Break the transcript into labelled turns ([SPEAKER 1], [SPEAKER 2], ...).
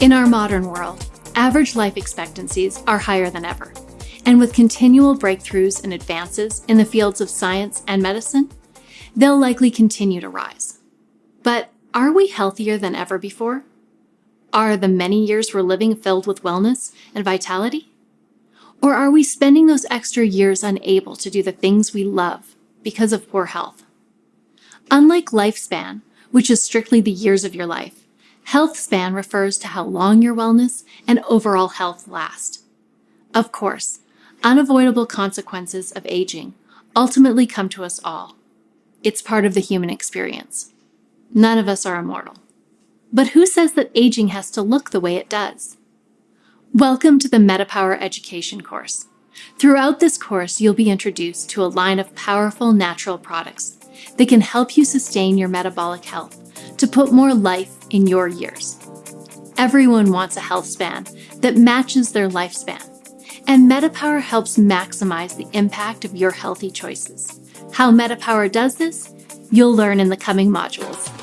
[SPEAKER 1] In our modern world, average life expectancies are higher than ever. And with continual breakthroughs and advances in the fields of science and medicine, they'll likely continue to rise. But are we healthier than ever before? Are the many years we're living filled with wellness and vitality? Or are we spending those extra years unable to do the things we love because of poor health? Unlike lifespan, which is strictly the years of your life, health span refers to how long your wellness and overall health last. Of course, unavoidable consequences of aging ultimately come to us all. It's part of the human experience. None of us are immortal. But who says that aging has to look the way it does? Welcome to the MetaPower Education course. Throughout this course, you'll be introduced to a line of powerful natural products that can help you sustain your metabolic health to put more life in your years. Everyone wants a health span that matches their lifespan, and MetaPower helps maximize the impact of your healthy choices. How MetaPower does this, you'll learn in the coming modules.